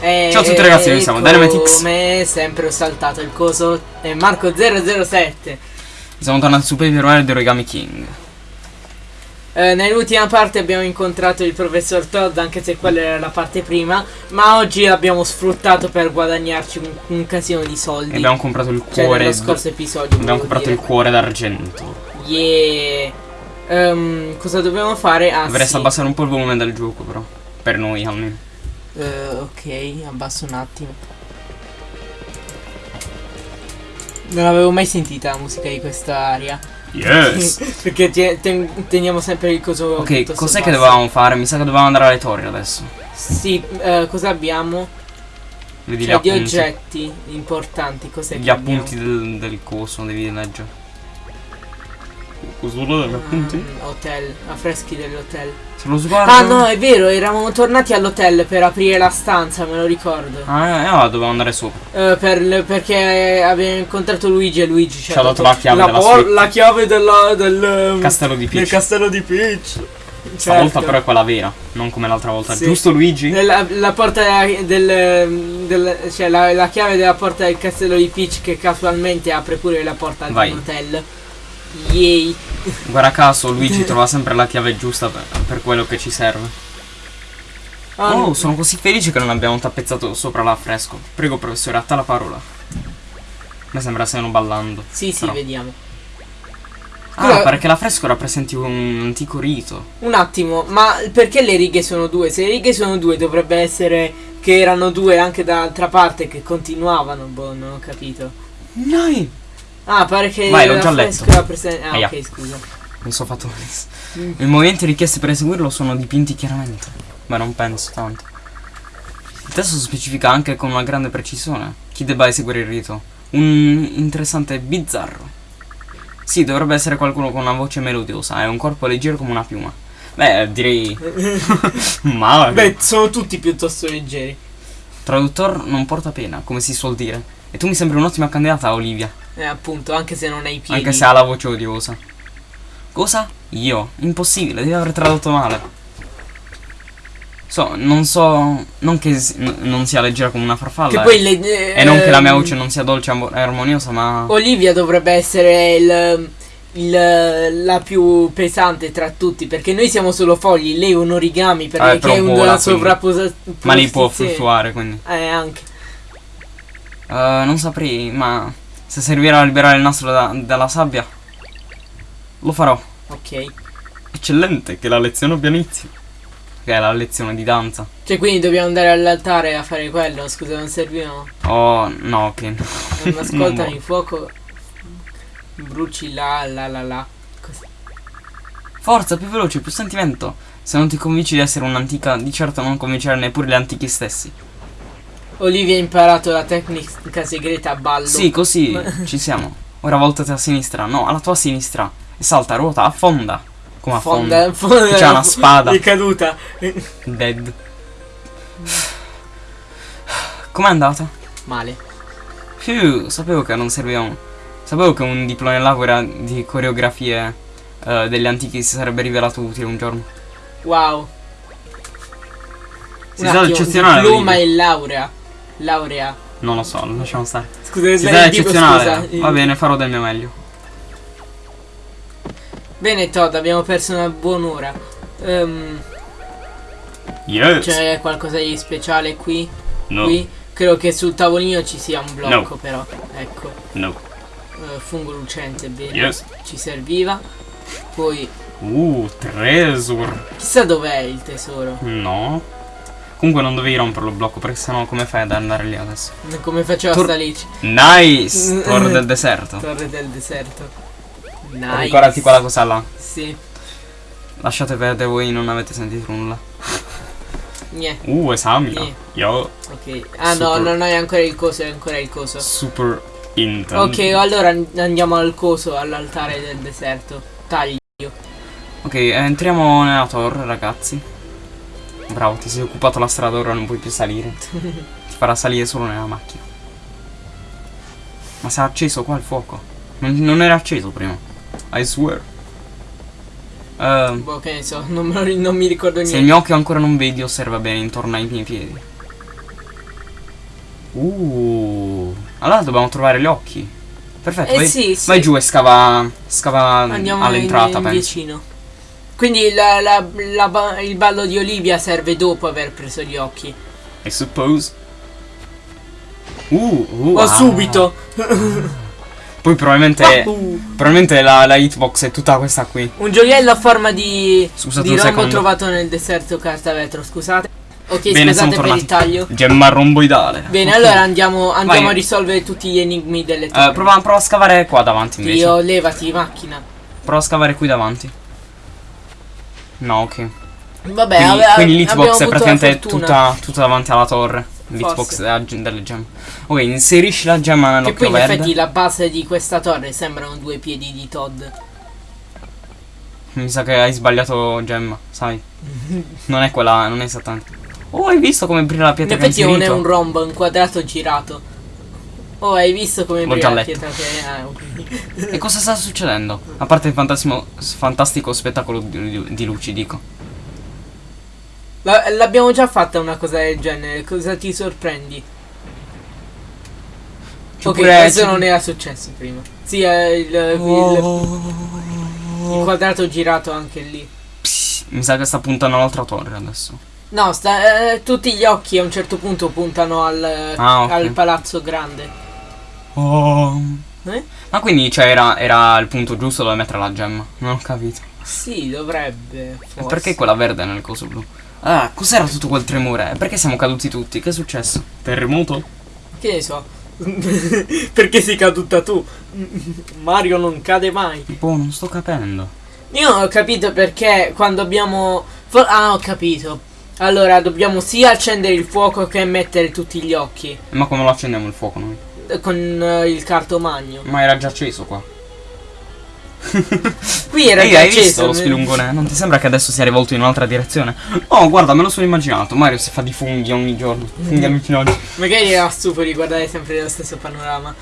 E, Ciao a tutti ragazzi, noi siamo Dynamitix. Come sempre ho saltato il coso. È Marco007. Siamo tornati su Paper Mario di Origami King. Eh, nell'ultima parte abbiamo incontrato il professor Todd, anche se quella era la parte prima. Ma oggi l'abbiamo sfruttato per guadagnarci un, un casino di soldi. E abbiamo comprato il Cioè, cuore. nello scorso episodio. abbiamo comprato dire. il cuore d'argento. Yeah. Ehm, cosa dobbiamo fare? Ah, Dovresti sì. abbassare un po' il volume del gioco, però. Per noi almeno. Eh, ok, abbasso un attimo. Non avevo mai sentita la musica di questa aria. Yes! Perché te- ten- teniamo sempre il coso. ok, cos'è che dovevamo fare? Mi sa che dovevamo andare alle torri adesso. Sì, eh, cosa abbiamo? Vedi Cioè, gli di appunti. oggetti importanti. Cos'è Gli appunti del, del coso, devi leggere. Degli appunti? Mm, hotel, affreschi dell'hotel. Se lo sguardo. Ah no, è vero, eravamo tornati all'hotel per aprire la stanza, me lo ricordo. Ah, eh, ah, dovevamo andare sopra. Eh, per- perché abbiamo incontrato Luigi e Luigi ci, Ci ha dato la chiave della por- suite. la chiave della- del Castello di del Peach. castello di Peach. Stavolta Certo. però è quella vera, non come l'altra volta. Sì. Giusto Luigi? La, la porta del, del cioè la, la chiave della porta del castello di Peach che casualmente apre pure la porta di Vai. un hotel. Yay. Guarda caso Luigi trova sempre la chiave giusta per, per quello che ci serve. Ah, Oh, sono così felice che non abbiamo tappezzato sopra l'affresco. Prego professore, a te la parola. Mi sembra stiano ballando. Sì, sì, però. vediamo. Ah, Scusa- perché l'affresco rappresenti un antico rito. Un attimo, ma perché le righe sono due? Se le righe sono due dovrebbe essere che erano due anche dall'altra parte che continuavano, boh, non ho capito. Dai! Ah, pare che Vai, l'ho già letto. Ah, Aia. ok, scusa. Mi sono fatto. Mm. I movimenti richiesti per eseguirlo sono dipinti chiaramente. Ma non penso tanto. Il testo specifica anche con una grande precisione chi debba eseguire il rito. Un interessante bizzarro. Sì, dovrebbe essere qualcuno con una voce melodiosa e un corpo leggero come una piuma. Beh, direi. Male. Beh, sono tutti piuttosto leggeri. Traduttor non porta pena, come si suol dire. E tu mi sembri un'ottima candidata, Olivia. Eh, appunto, anche se non hai i piedi. Anche se ha la voce odiosa. Cosa? Io? Impossibile, devi aver tradotto male. So, non so. Non che non sia leggera come una farfalla. Che eh. poi le, E non che la mia ehm, voce non sia dolce e armoniosa, ma. Olivia dovrebbe essere il, il- la più pesante tra tutti, perché noi siamo solo fogli, lei è un origami, perché Eh, è vola, una sovrapposizione. Ma lì può fluttuare, quindi. Eh, anche. Eh, non saprei, ma. Se servirà a liberare il nastro da- dalla sabbia. Lo farò. Ok. Eccellente, che la lezione abbia inizio. Che è la lezione di danza. Cioè, quindi dobbiamo andare all'altare a fare quello. Scusa, non servivano. Oh, no, ok. Non ascoltami, No. fuoco. Bruci là, là, là, là. Così. Forza, più veloce, più sentimento. Se non ti convinci di essere un'antica, di certo non convincere neppure gli antichi stessi. Olivia ha imparato la tecnica segreta a ballo. Sì, così ci siamo. Ora voltati a sinistra, no, alla tua sinistra. E salta, ruota, affonda. Come affonda? Fonda, fonda. C'ha una spada. È caduta. Dead. Com'è andata? Male. Più, sapevo che non serviva un... Sapevo che un diploma in laurea di coreografie eh, degli antichi si sarebbe rivelato utile un giorno. Wow. Si Un sa attimo, eccezionale. Diploma e laurea. Laurea. Non lo so, lasciamo stare. Scusa, il tipo, eccezionale. scusa. Va bene, farò del mio meglio. Bene Todd, abbiamo perso una buon'ora. Ehm, Yes. C'è qualcosa di speciale qui? no, Qui? Credo che sul tavolino ci sia un blocco però. Ecco. no. Eh, fungo lucente, bene. Yes. Ci serviva. Poi, Uh, treasure. chissà dov'è il tesoro. No. Comunque non dovevi romperlo il blocco perché sennò come fai ad andare lì adesso? Come faceva Tor- sta salirci? Nice! Torre del deserto. Torre del deserto. Nice. Ricordati quella cosa là. Sì. Lasciate perdere voi non avete sentito nulla. Niente. Uh, esamina. Io Ok. Ah no, non hai ancora il coso, è ancora il coso. super intenso. Ok, allora an- andiamo al coso, all'altare del deserto. Taglio. Ok, entriamo nella torre, ragazzi. Bravo, ti sei occupato la strada, ora non puoi più salire. ti farà salire solo nella macchina. Ma si è acceso qua il fuoco. Non, non era acceso prima. I swear. Ehm, Boh, che ne so, non, me non mi ricordo se il niente. mio occhio ancora non vedi, osserva bene intorno ai miei piedi. Uh. Allora dobbiamo trovare gli occhi. Perfetto, Eh vai, sì, sì. vai giù e scava, scava all'entrata, penso. vicino. Quindi la- la- la il ballo di Olivia serve dopo aver preso gli occhi. I suppose. Uh, uh, O ah. subito. Poi probabilmente, Uh, probabilmente la, la hitbox è tutta questa qui. un gioiello a forma di, Scusate di rombo secondo. trovato nel deserto carta vetro, scusate. Ok, Bene, scusate per il taglio. Gemma romboidale. Bene, Ok. allora andiamo, andiamo a risolvere tutti gli enigmi delle Eh, torri. prova, prova a scavare qua davanti invece. Dio, levati, macchina. Prova a scavare qui davanti. No, ok. Vabbè, Quindi, ave- quindi l'hitbox è praticamente tutta, tutta davanti alla torre. L'hitbox delle gemme. Ok, inserisci la gemma Che nell'occhio poi in verde. effetti la base di questa torre sembrano due piedi di Todd. Mi sa che hai sbagliato gemma, sai. non è quella, non è esattamente. Oh, hai visto come brilla la In pietra che hai effetti non è un rombo, è un quadrato girato. Oh, hai visto come L'ho già letto. che ah. E cosa sta succedendo? A parte il fantastico spettacolo di, di luci, dico. La- L'abbiamo già fatta una cosa del genere, cosa ti sorprendi? Ok, questo non era successo prima. Sì, è il, il- il quadrato girato anche lì. Pss, mi sa che sta puntando all'altra torre adesso. No, sta, eh, tutti gli occhi a un certo punto puntano al, Ah, ok. al palazzo grande. Oh. Eh? Ma quindi cioè, era, era il punto giusto dove mettere la gemma? Non ho capito. Sì, dovrebbe. E Forse. perché quella verde nel coso blu? Ah, cos'era tutto quel tremore? Perché siamo caduti tutti? Che è successo? Terremoto? Che ne so? perché sei caduta tu? Mario non cade mai. Boh, non sto capendo. Io non ho capito perché quando abbiamo... ah, ho capito. Allora, dobbiamo sia accendere il fuoco che mettere tutti gli occhi. Ma come lo accendiamo il fuoco noi? Eh, Con eh, il cartomagno. Ma era già acceso qua. Qui era Ehi, già hai acceso. visto lo spilungone? Non ti sembra che adesso sia rivolto in un'altra direzione? Oh, guarda, me lo sono immaginato. Mario si fa di funghi ogni giorno. Funghi allucinanti. Magari era stufo di guardare sempre lo stesso panorama.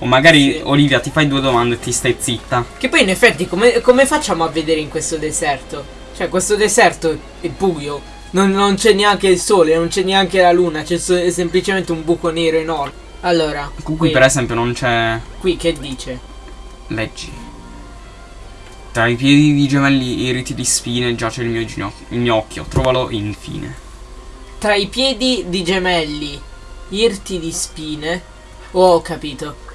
O magari, Sì. Olivia, ti fai due domande e ti stai zitta. Che poi in effetti come, come facciamo a vedere in questo deserto? Cioè questo deserto è buio. Non, non c'è neanche il sole, non c'è neanche la luna, c'è semplicemente un buco nero enorme. Allora, Qui, qui, per esempio, non c'è. qui che dice? Leggi. Tra i piedi di gemelli iriti di spine giace il mio, ginocchio, il mio occhio. Trovalo infine. Tra i piedi di gemelli, irti di spine. Oh, ho capito.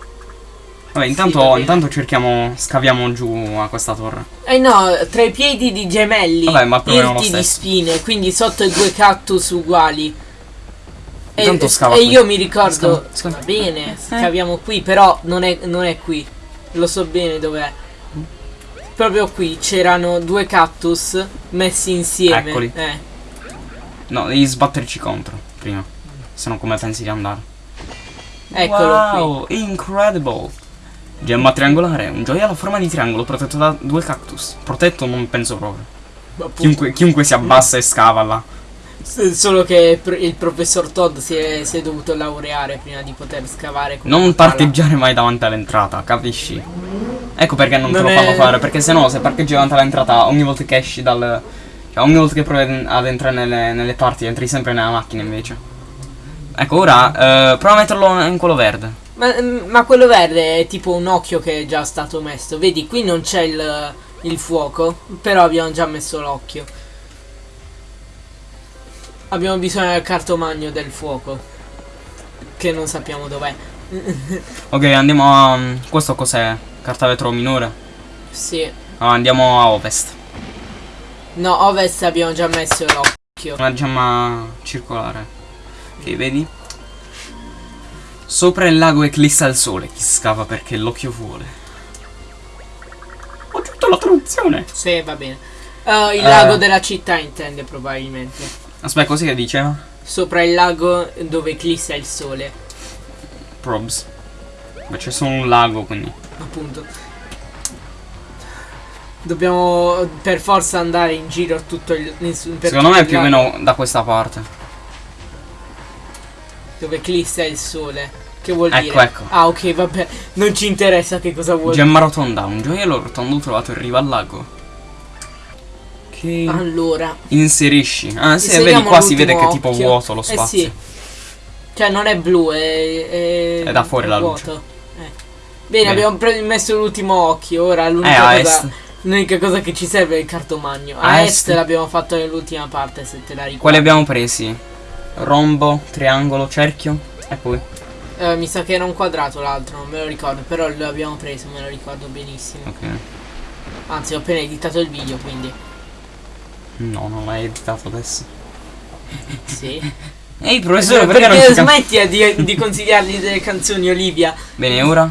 Vabbè, Sì, intanto, bene. intanto cerchiamo. Scaviamo giù a questa torre. Eh no, tra i piedi di gemelli, Vabbè, ma irti di spine, quindi sotto i due cactus uguali. E, Intanto scava e qui. io mi ricordo, Scava, scava. va bene, scaviamo qui, però non è, non è qui. Lo so bene dov'è. Proprio qui c'erano due cactus messi insieme. Eccoli. Eh. No, devi sbatterci contro prima. Se no, come pensi di andare? Eccolo wow, incredible. Gemma triangolare, un gioiello a forma di triangolo protetto da due cactus. Protetto non penso proprio. qui. Chiunque, chiunque si abbassa e scava là. Solo che il professor Todd si è, si è dovuto laureare prima di poter scavare. Non parcheggiare mai davanti all'entrata, capisci? Ecco perché non, Non te lo è- fanno fare, perché se no se parcheggi davanti all'entrata ogni volta che esci dal... Cioè ogni volta che provi ad- ad entrare nelle, nelle parti entri sempre nella macchina invece. Ecco ora, eh, prova a metterlo in quello verde. Ma, ma quello verde è tipo un occhio che è già stato messo. Vedi, qui non c'è il, il fuoco, però abbiamo già messo l'occhio. Abbiamo bisogno del cartomagno del fuoco. Che non sappiamo dov'è. Ok, andiamo a... Questo cos'è? Carta vetro minore? Sì. Ah, andiamo a ovest. No, ovest abbiamo già messo l'occhio. Una gemma circolare. Ok, vedi? Sopra il lago eclissa il sole. Chi scava perché l'occhio vuole. Ho aggiunto la traduzione. Sì, va bene. Uh, il Eh. lago della città intende probabilmente. Aspetta, così che diceva? Sopra il lago dove eclissa il sole. Probs. Beh, c'è solo un lago, quindi. Appunto. Dobbiamo per forza andare in giro tutto il. Secondo me è più o meno da questa parte. Dove eclissa il sole. Che vuol Ecco, dire? ecco. Ah, ok, vabbè. Non ci interessa che cosa vuol Gemma rotonda, un gioiello rotondo trovato in riva al lago. Allora. inserisci. Ah, sì, vedi qua si vede che è tipo occhio. vuoto lo Eh spazio. sì. Cioè non è blu, è... È, È da fuori la luce. vuoto. Eh. Bene, Bene. abbiamo messo l'ultimo occhio, ora Eh, l'unica a cosa... L'unica cosa che ci serve è il cartomagno. A, A est, est. l'abbiamo fatto nell'ultima parte, se te la ricordi. Quali abbiamo presi? Rombo, triangolo, cerchio e poi. Eh, mi sa che era un quadrato l'altro, non me lo ricordo, però l'abbiamo preso, me lo ricordo benissimo. Ok. Anzi, ho appena editato il video, quindi No, non l'hai editato adesso. sì. Ehi, professore, perché perché, non ci smetti di, di consigliargli delle canzoni, Olivia? Bene, ora?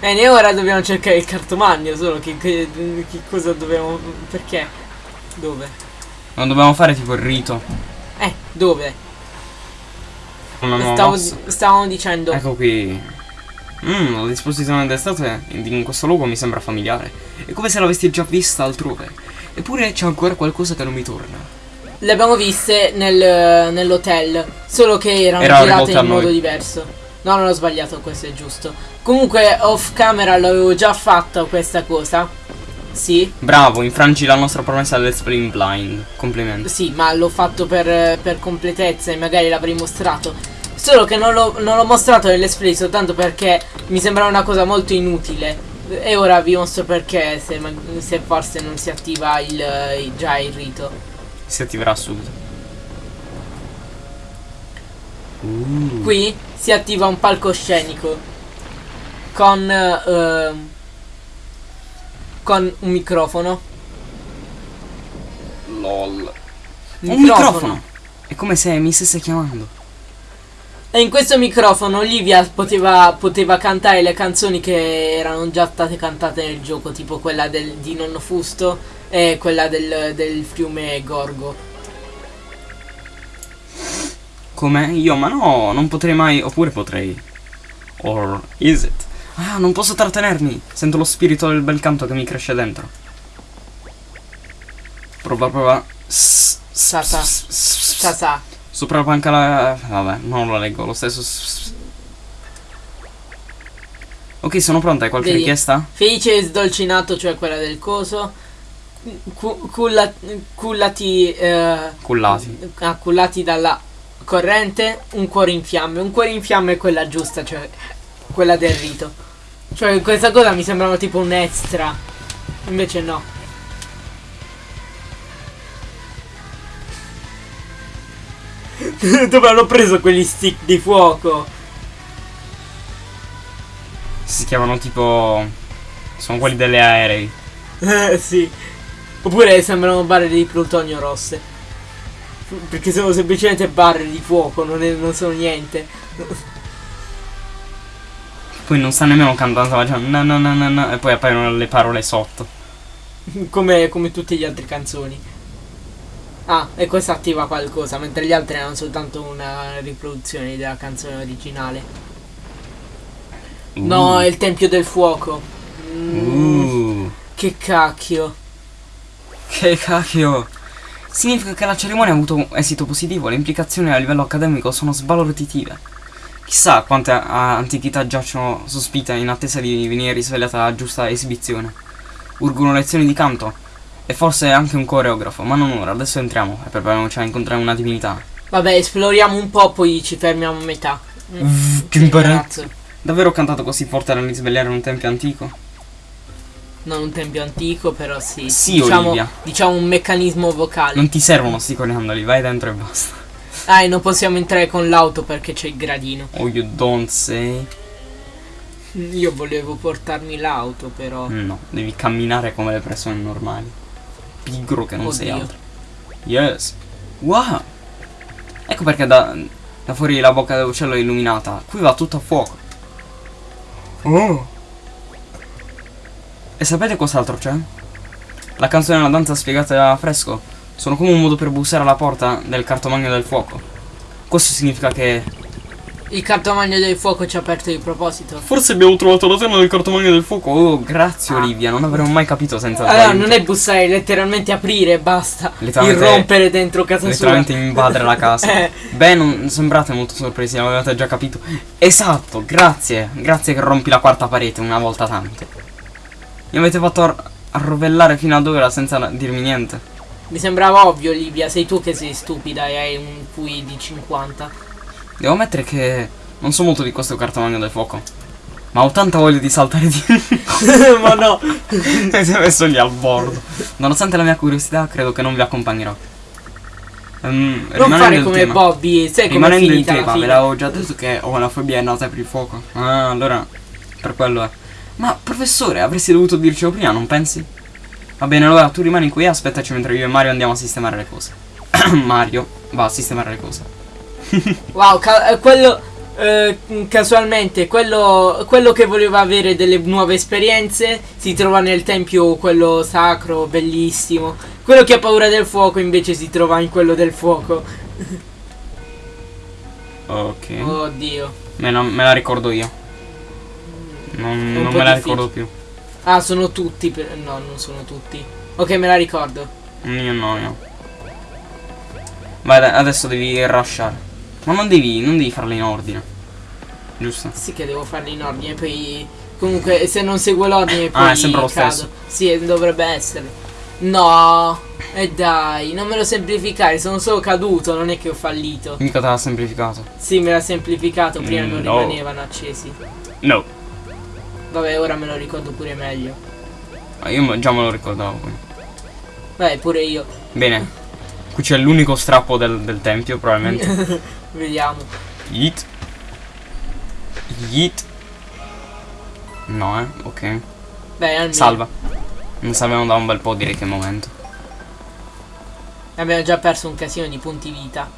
Bene, ora dobbiamo cercare il cartomagno, solo che, che, che cosa dobbiamo... perché? Dove? Non dobbiamo fare tipo il rito. Eh, dove? Stavo, stavamo dicendo... Ecco qui. Mmm, la disposizione delle statue in questo luogo mi sembra familiare. È come se l'avessi già vista altrove. Eppure c'è ancora qualcosa che non mi torna. Le abbiamo viste nel- nell'hotel, solo che erano Erano girate in modo noi. diverso. No, non ho sbagliato, questo è giusto. Comunque, off camera l'avevo già fatta questa cosa. Sì, Bravo, infrangi la nostra promessa del Spring Blind. Complimenti. sì, ma l'ho fatto per, per completezza e magari l'avrei mostrato. Solo che non l'ho, non l'ho mostrato nell'esplay soltanto perché mi sembrava una cosa molto inutile. E ora vi mostro perché, se, se forse non si attiva il, il- già il rito. Si attiverà subito. Uh. Qui si attiva un palcoscenico con ehm, con un microfono. LOL. Un microfono. È come se mi stesse chiamando. E in questo microfono Olivia poteva, poteva cantare le canzoni che erano già state cantate nel gioco, tipo quella del, di Nonno Fusto e quella del, del fiume Gorgo. Come? Io? Ma no, non potrei mai. Oppure potrei. Or is it? Ah, non posso trattenermi. Sento lo spirito del bel canto che mi cresce dentro. Prova, prova. S- s- Sopra la panca la... Vabbè, non lo leggo, lo stesso... Ok, sono pronta, hai qualche Vedi? richiesta? Felice e sdolcinato, cioè quella del coso. Cu- culla- cullati. eh, Cullati. accullati dalla corrente, un cuore in fiamme. Un cuore in fiamme è quella giusta, cioè quella del rito. Cioè questa cosa mi sembrava tipo un extra. Invece no. Dove hanno preso quegli stick di fuoco? Si chiamano tipo... Sono quelli delle aerei. Eh sì. Oppure sembrano barre di plutonio rosse. Perché sono semplicemente barre di fuoco, non, è- non sono niente. Poi non sta nemmeno cantando, già... No, no, no, no, no. E poi appaiono le parole sotto. Come, come tutte le altre canzoni. Ah, e questa attiva qualcosa, mentre gli altri erano soltanto una riproduzione della canzone originale. No, Uh. è il Tempio del Fuoco. Mm, Uh. Che cacchio. Che cacchio. Significa che la cerimonia ha avuto esito positivo, le implicazioni a livello accademico sono sbalorditive. Chissà quante antichità giacciono sospite in attesa di venire risvegliata la giusta esibizione. Urgono lezioni di canto e forse anche un coreografo, ma non ora, adesso entriamo e prepariamoci a incontrare una divinità. Vabbè, esploriamo un po', poi ci fermiamo a metà. Mm, che imbarazzo. Davvero ho cantato così forte da risvegliare un tempio antico? Non un tempio antico, però sì. Sì, diciamo, Olivia. diciamo un meccanismo vocale. Non ti servono sti coriandoli, vai dentro e basta. Ah, e non possiamo entrare con l'auto perché c'è il gradino. Oh, you don't say. Io volevo portarmi l'auto, però. No, devi camminare come le persone normali. Pigro che non sei Oddio. altro. Yes. Wow. Ecco perché da, da fuori la bocca dell'uccello è illuminata. Qui va tutto a fuoco. Oh. E sapete cos'altro c'è? La canzone e la danza spiegata a fresco sono come un modo per bussare alla porta del cartomagno del fuoco. Questo significa che Il cartomagno del fuoco ci ha aperto di proposito. Forse abbiamo trovato la tema del cartomagno del fuoco. Oh, grazie Ah. Olivia, non avremmo mai capito senza il tuo Allora, non è bussare, è letteralmente aprire e basta. Letteralmente- Irrompere dentro casa Letteralmente sua. invadere la casa. Eh. Beh, non sembrate molto sorpresi, l'avete già capito. Esatto, grazie. Grazie che rompi la quarta parete una volta tanto. Mi avete fatto ar- arrovellare fino ad ora senza dirmi niente. Mi sembrava ovvio, Olivia. Sei tu che sei stupida e hai un QI di 50. Devo ammettere che non so molto di questo cartomagno del fuoco. Ma ho tanta voglia di saltare di... Ma no. si è messo lì al bordo. Nonostante la mia curiosità, credo che non vi accompagnerò. Ehm, Non fare il come tema- Bobby, sai come è finita tema, la ve l'avevo già detto che ho una fobia nata per il fuoco. Ah, allora, per quello è. Ma professore, avresti dovuto dircelo prima, non pensi? Va bene, allora tu rimani qui e aspettaci mentre io e Mario andiamo a sistemare le cose. Mario va a sistemare le cose. Wow, ca- eh, quello eh, casualmente, quello, quello che voleva avere delle nuove esperienze si trova nel tempio quello sacro, bellissimo. Quello che ha paura del fuoco invece si trova in quello del fuoco. Ok. Oddio. Me, la, me la ricordo io. Non, non me la ricordo più. Ah, sono tutti. per- No, non sono tutti. Ok, me la ricordo. Io no, io. Vai, adesso devi rushare. Ma non devi, non devi farle in ordine. Giusto? Sì che devo farli in ordine, poi... Comunque, se non seguo l'ordine poi Ah, è sempre lo cado. stesso. Sì, eh, dovrebbe essere. No, e dai, non me lo semplificare, sono solo caduto, non è che ho fallito. Mica te l'ha semplificato. Sì, me l'ha semplificato, prima Mm, non no. rimanevano accesi. No. Vabbè, ora me lo ricordo pure meglio. Ah, Io già me lo ricordavo. quindi. Pure io. Bene. Qui c'è l'unico strappo del, del tempio, probabilmente. Vediamo. Yeet. Yeet. No, eh. Ok. Beh, almeno. Salva. Non salviamo da un bel po', direi che è il momento. Abbiamo già perso un casino di punti vita.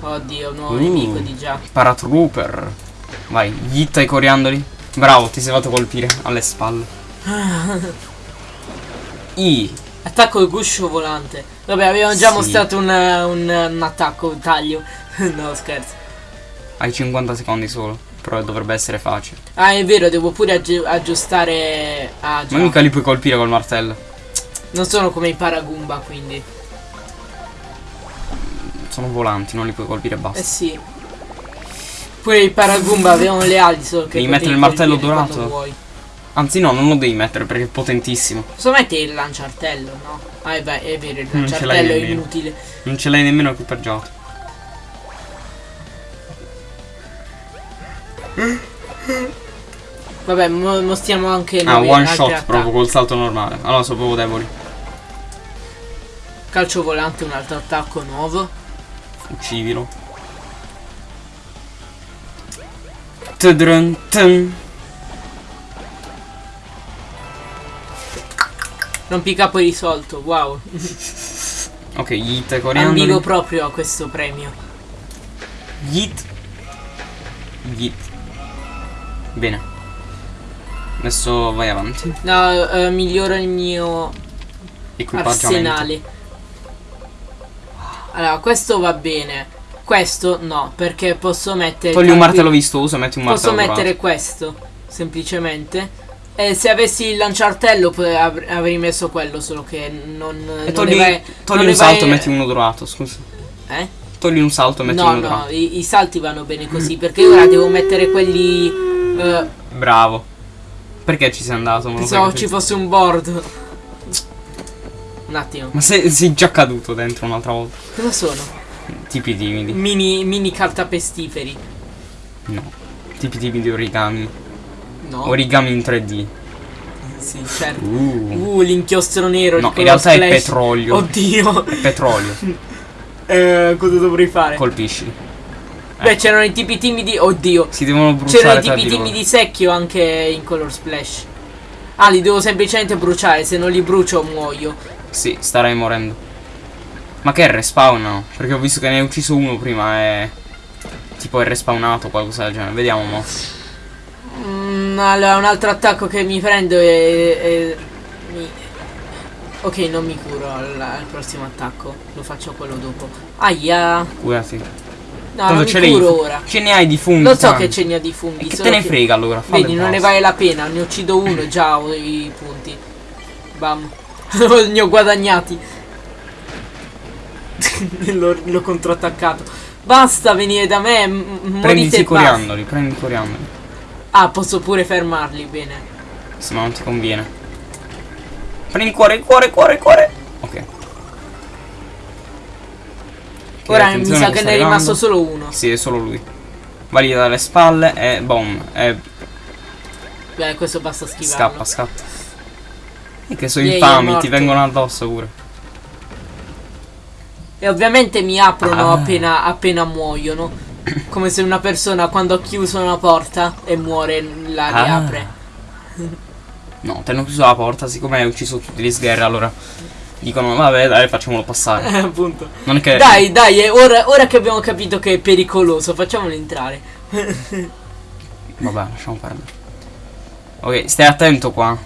Oddio, nuovo Uh. nemico di già. Paratrooper. Vai, yeet ai coriandoli. Bravo, ti sei fatto colpire alle spalle. I. Attacco il guscio volante. Vabbè, abbiamo già Sì. mostrato un, un, un attacco, un taglio. no, scherzo. Hai 50 secondi solo. Però dovrebbe essere facile. Ah, è vero, devo pure aggi- aggiustare. Ah, già. Ma mica li puoi colpire col martello. Non sono come i Paragumba, quindi. Sono volanti, non li puoi colpire e basta. Eh sì. Pure i Paragumba avevano le ali, solo che. Devi mettere il martello dorato? vuoi. Anzi no, non lo devi mettere perché è potentissimo. Posso mettere il lanciartello, no? Ah, è, beh, è vero, il lanciartello è inutile. Non ce l'hai nemmeno equipaggiato. Vabbè, mo- mostriamo anche Ah, one shot attacchi. proprio col salto normale. Allora sono proprio deboli. Calcio volante, un altro attacco nuovo. Uccidilo. Tudrun, tun. Rompicapo risolto, wow. Ok, yeet ai Ambigo proprio a questo premio. Yeet. Yeet. Bene. Adesso vai avanti. No, eh, miglioro il mio arsenale. Allora, questo va bene. Questo no, perché posso mettere. Togli un martello vistoso metti un Posso martello mettere dorato. questo, semplicemente. E se avessi il lanciartello avrei messo quello, solo che non. E togli, vai- togli un salto e metti uno dorato, scusa. Eh? Togli un salto e metti No, uno no, dorato. i, i salti vanno bene così, perché ora devo mettere quelli. eh, Bravo. Perché ci sei andato? Pensavo ci fosse un board. Un attimo. Ma sei, sei già caduto dentro un'altra volta. Cosa sono? Tipi timidi. Mini, mini cartapestiferi. No. Tipi timidi origami. No. Origami in 3D. sì, certo. Uh. Uh, l'inchiostro nero. No, in realtà è splash. petrolio. Oddio. È petrolio. Eh, cosa dovrei fare? Colpisci. Beh, c'erano i tipi timidi. Oddio. Si devono bruciare C'erano i tipi timidi secchio anche in color splash. Ah, li devo semplicemente bruciare. Se non li brucio, muoio. Sì, starei morendo. Ma che è respawn? no? Perché ho visto che ne hai ucciso uno prima e... Tipo è respawnato qualcosa del genere. Vediamo mo. Mm, allora, un altro attacco che mi prendo e. mi- Ok, non mi curo al, al prossimo attacco. Lo faccio quello dopo. Aia. Curati. No, Tanto non mi curo ora. Ce ne hai di funghi. Lo so tanti. che ce ne ha di funghi. E che te ne frega allora? Vedi, non ne vale la pena. Ne uccido uno e già ho i punti. Bam. ne ho guadagnati. l'ho, contrattaccato. Basta venire da me. e i coriandoli, prendi i coriandoli. Ah, posso pure fermarli. Bene. Se no non ti conviene. Prendi il cuore, il cuore, il cuore, il cuore. Ok. Ora mi sa che ne è rimasto solo uno. Sì, è solo lui. Vai dalle spalle e boom. E Beh, questo basta schivarlo. scappa, scappa. E che sono infami, ti vengono addosso pure. E ovviamente mi aprono Ah. appena, appena muoiono. Come se una persona quando ha chiuso una porta e muore la Ah. riapre. No, ti hanno chiuso la porta, siccome hai ucciso tutti gli sgherri, allora dicono vabbè dai facciamolo passare. Eh, appunto. Non è che. Dai, dai, ora, ora che abbiamo capito che è pericoloso, facciamolo entrare. Vabbè, lasciamo perdere. Ok, stai attento qua.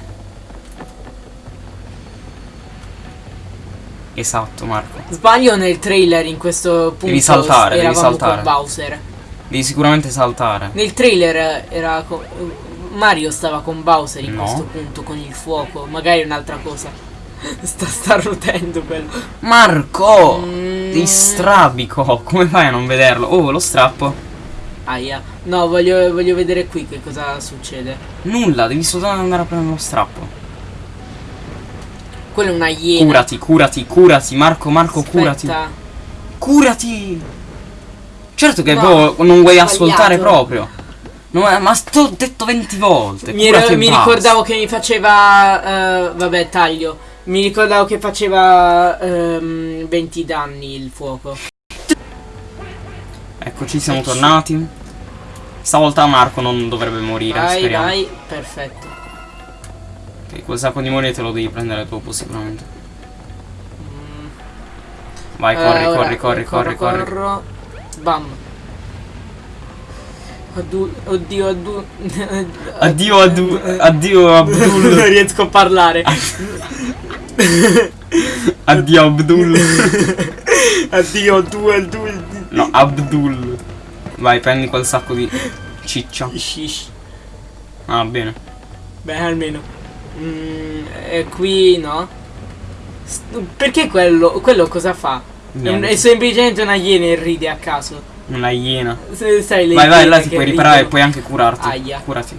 Esatto, Marco. Sbaglio nel trailer in questo punto. Devi saltare, devi saltare. con Bowser. Devi sicuramente saltare. Nel trailer era Mario stava con Bowser in No. questo punto con il fuoco, magari un'altra cosa. Sta starnutendo quello. Marco! Mm. Di strabico! Come fai a non vederlo? Oh, lo strappo. Aia. No, voglio, voglio vedere qui che cosa succede. Nulla, devi soltanto andare a prendere lo strappo. Quella è una iena. Curati, curati, curati, Marco, Marco, curati. Aspetta. Curati! Certo che No, non vuoi ascoltare proprio. No, eh, ma ho detto 20 volte. Mi, curati ero- mi ricordavo che mi faceva. eh, vabbè, taglio. Mi ricordavo che faceva ehm, 20 danni il fuoco. Eccoci, siamo Ecco. tornati. Stavolta Marco non dovrebbe morire, Vai, speriamo. vai, perfetto. Ok, quel sacco di monete te lo devi prendere dopo sicuramente. Vai, Eh, corri, ora, corri, corri, corri, corri. corro. Bam. Addu- oddio, addu- Addio, addu- addio non Abdul. riesco a parlare. addio Abdul. addio, due, due. No, Abdul. Vai, prendi quel sacco di ciccia. Shish. Ah, bene. Beh, almeno. Mm, e qui no. S- Perché quello, quello cosa fa? È, Niente. è semplicemente una iena e ride a caso. Una iena. Se- Sai, Vai, vai, là ti puoi riparare e ridono. puoi anche curarti. Aia. Curati.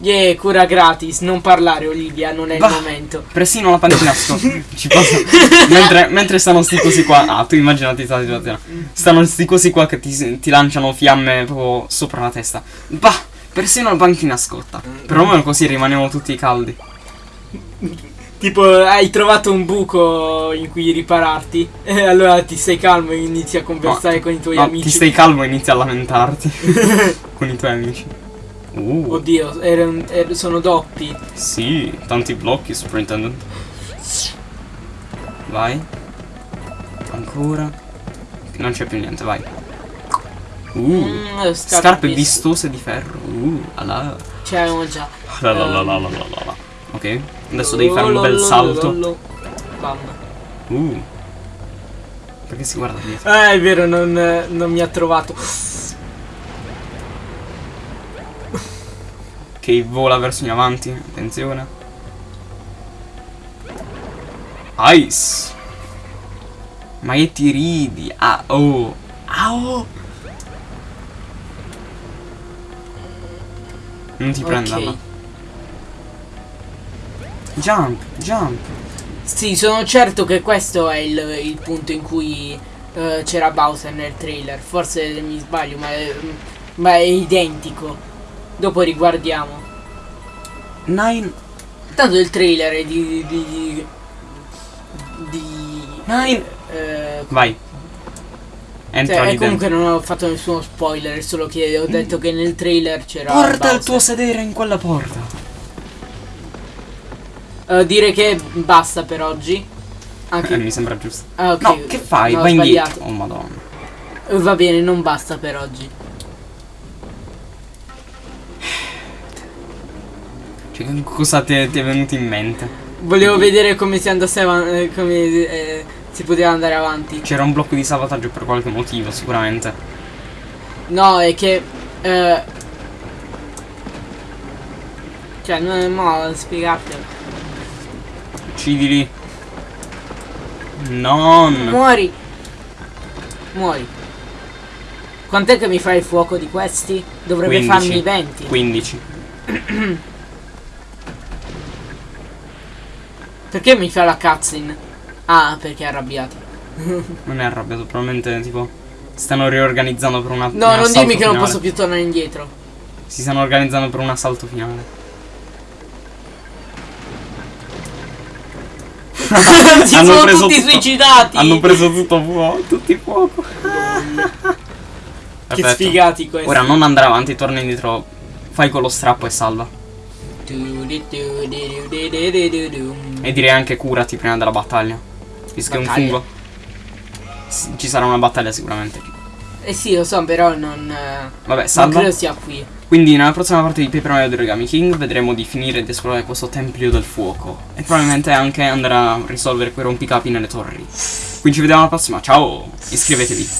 Yeah, cura gratis, non parlare Olivia, non è Bah. il momento. Persino la panchina sto. Ci posso. mentre, mentre stanno sti cosi qua. Ah, tu immaginati questa situazione. Stanno sti cosi qua che ti, ti lanciano fiamme proprio sopra la testa. Bah, persino la panchina scotta. Perlomeno così rimaniamo tutti caldi. Tipo, hai trovato un buco in cui ripararti. E allora ti stai calmo e inizi a conversare No, con i tuoi no, amici. Ti stai calmo e inizi a lamentarti. con i tuoi amici. Uh, Oddio, erano- er- sono doppi. sì, tanti blocchi, superintendent. Vai. Ancora. Non c'è più niente, vai. Uh. Mm, scarpe, Scarpe vis- vistose di ferro. Uh, ala. Ce l'avevamo già. La la la la la la la la. Ok, adesso devi fare un bel salto. Bam. Uh. Perché si guarda dietro? Ah, è vero, non, non mi ha trovato. Che vola verso in avanti. Attenzione. Ice. Ma che ti ridi? Ah, oh. Ah, oh. Non ti prenderla. Jump, jump. Sì, sono certo che questo è il, il punto in cui eh, c'era Bowser nel trailer. Forse mi sbaglio, ma è, ma è identico. Dopo riguardiamo. Nine. Tanto il trailer è di. di. di. di Nine. eh, Vai. Entra cioè, dentro. comunque non ho fatto nessuno spoiler, solo che ho detto che nel trailer c'era. Porta il Bowser. tuo sedere in quella porta. Eh, dire che basta per oggi. Anche. Eh, mi sembra giusto. Ah, ok. No, che fai? No, Vai indietro. Oh madonna. Eh, Va bene, non basta per oggi. Cioè, cosa ti è, ti è venuto in mente? Volevo vedere come si andasse avanti. come eh, si poteva andare avanti. C'era un blocco di salvataggio per qualche motivo, sicuramente. No, è che. eh, cioè, non è modo di Uccidili. Non. Muori! Muori. Quant'è che mi fai il fuoco di questi? Dovrebbe 15. farmi 20. 15. Perché mi fa la cutscene? Ah, perché è arrabbiato. Non è arrabbiato, probabilmente tipo stanno riorganizzando per una No, un non dimmi che non finale. posso più tornare indietro. Si stanno organizzando per un assalto finale. Si Hanno sono preso tutti tutto- suicidati. Hanno preso tutto fuoco, tutti fuoco. Che Perfetto. sfigati questi. Ora non andare avanti, torna indietro. Fai con lo strappo e salva. E direi anche curati prima della battaglia. Visto che è un fungo. Ci sarà una battaglia sicuramente. Eh sì, lo so, però non. Vabbè, Non salva. credo sia qui. Quindi nella prossima parte di Paper Mario The Origami King vedremo di finire ed esplorare questo tempio del fuoco. E probabilmente anche andare a risolvere quei rompicapi nelle torri. Quindi ci vediamo alla prossima, ciao! Iscrivetevi!